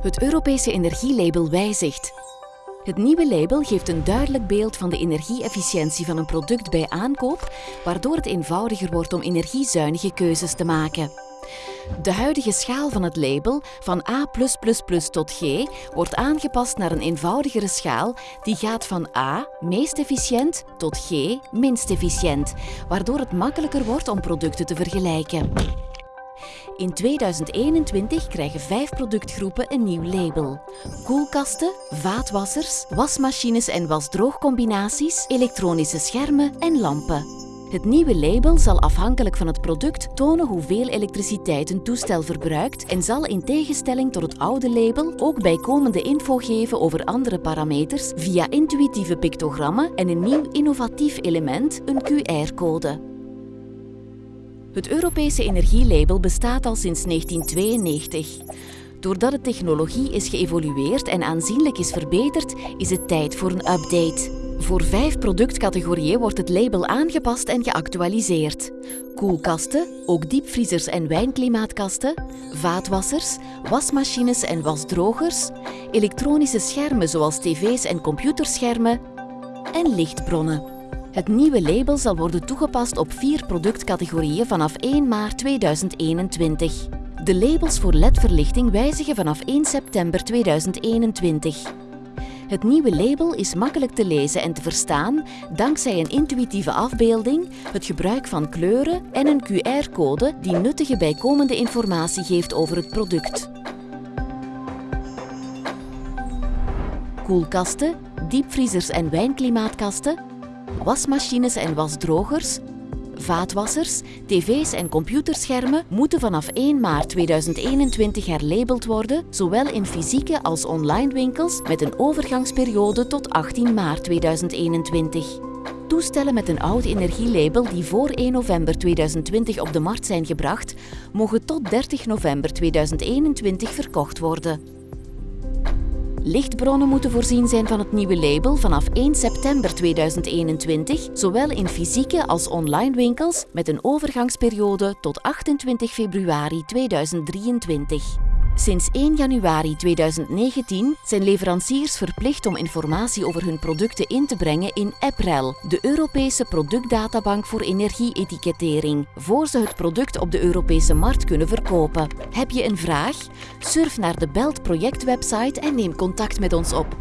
Het Europese energielabel wijzigt. Het nieuwe label geeft een duidelijk beeld van de energie-efficiëntie van een product bij aankoop, waardoor het eenvoudiger wordt om energiezuinige keuzes te maken. De huidige schaal van het label, van A+++ tot G, wordt aangepast naar een eenvoudigere schaal die gaat van A, meest efficiënt, tot G, minst efficiënt, waardoor het makkelijker wordt om producten te vergelijken. In 2021 krijgen vijf productgroepen een nieuw label. Koelkasten, vaatwassers, wasmachines en wasdroogcombinaties, elektronische schermen en lampen. Het nieuwe label zal afhankelijk van het product tonen hoeveel elektriciteit een toestel verbruikt en zal in tegenstelling tot het oude label ook bijkomende info geven over andere parameters via intuïtieve pictogrammen en een nieuw innovatief element, een QR-code. Het Europese energielabel bestaat al sinds 1992. Doordat de technologie is geëvolueerd en aanzienlijk is verbeterd, is het tijd voor een update. Voor vijf productcategorieën wordt het label aangepast en geactualiseerd. Koelkasten, ook diepvriezers en wijnklimaatkasten, vaatwassers, wasmachines en wasdrogers, elektronische schermen zoals tv's en computerschermen en lichtbronnen. Het nieuwe label zal worden toegepast op vier productcategorieën vanaf 1 maart 2021. De labels voor LED-verlichting wijzigen vanaf 1 september 2021. Het nieuwe label is makkelijk te lezen en te verstaan dankzij een intuïtieve afbeelding, het gebruik van kleuren en een QR-code die nuttige bijkomende informatie geeft over het product. Koelkasten, diepvriezers en wijnklimaatkasten wasmachines en wasdrogers, vaatwassers, tv's en computerschermen moeten vanaf 1 maart 2021 herlabeld worden, zowel in fysieke als online winkels met een overgangsperiode tot 18 maart 2021. Toestellen met een oud energielabel die voor 1 november 2020 op de markt zijn gebracht, mogen tot 30 november 2021 verkocht worden. Lichtbronnen moeten voorzien zijn van het nieuwe label vanaf 1 september 2021, zowel in fysieke als online winkels met een overgangsperiode tot 28 februari 2023. Sinds 1 januari 2019 zijn leveranciers verplicht om informatie over hun producten in te brengen in EPREL, de Europese productdatabank voor energieetikettering, voor ze het product op de Europese markt kunnen verkopen. Heb je een vraag? Surf naar de Belt projectwebsite en neem contact met ons op.